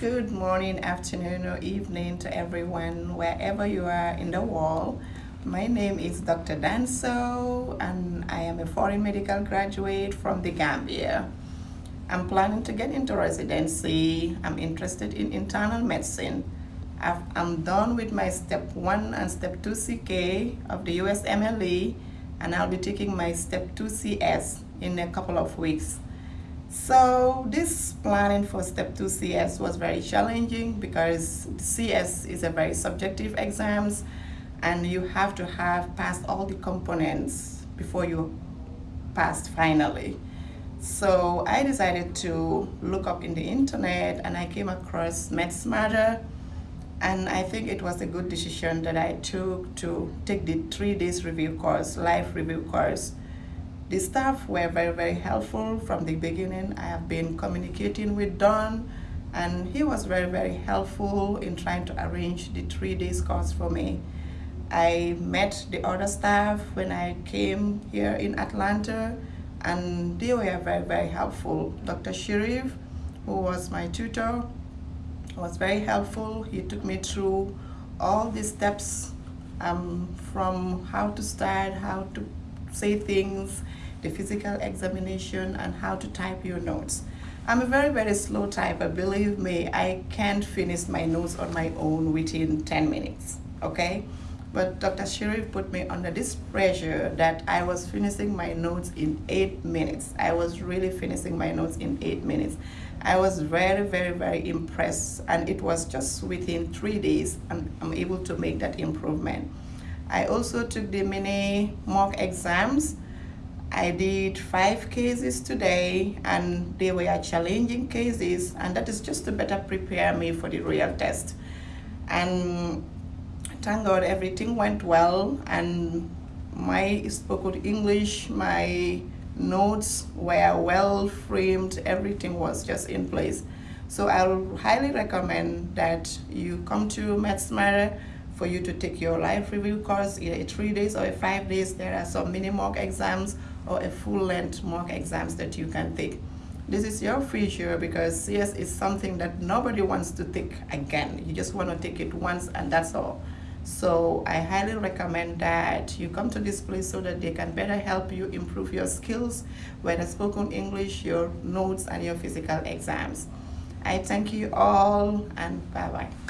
Good morning, afternoon, or evening to everyone, wherever you are in the world. My name is Dr. Danso, and I am a foreign medical graduate from the Gambia. I'm planning to get into residency. I'm interested in internal medicine. i am done with my step 1 and step 2 CK of the USMLE, and I'll be taking my step 2 CS in a couple of weeks. So this planning for step 2 CS was very challenging because CS is a very subjective exams and you have to have passed all the components before you passed finally. So I decided to look up in the internet and I came across MedSmarter and I think it was a good decision that I took to take the three days review course, live review course. The staff were very, very helpful from the beginning. I have been communicating with Don and he was very, very helpful in trying to arrange the three days course for me. I met the other staff when I came here in Atlanta and they were very, very helpful. Dr. Sharif, who was my tutor, was very helpful. He took me through all the steps um, from how to start, how to say things, the physical examination, and how to type your notes. I'm a very, very slow typer. Believe me, I can't finish my notes on my own within 10 minutes, okay? But Dr. Sharif put me under this pressure that I was finishing my notes in eight minutes. I was really finishing my notes in eight minutes. I was very, very, very impressed and it was just within three days and I'm able to make that improvement. I also took the mini mock exams I did five cases today and they were challenging cases and that is just to better prepare me for the real test. And thank God everything went well and my spoken English, my notes were well framed, everything was just in place. So I'll highly recommend that you come to MedSmarter for you to take your life review course, either three days or five days. There are some mini mock exams or a full-length mock exams that you can take. This is your future because CS is something that nobody wants to take again. You just want to take it once and that's all. So I highly recommend that you come to this place so that they can better help you improve your skills, whether spoken English, your notes, and your physical exams. I thank you all and bye-bye.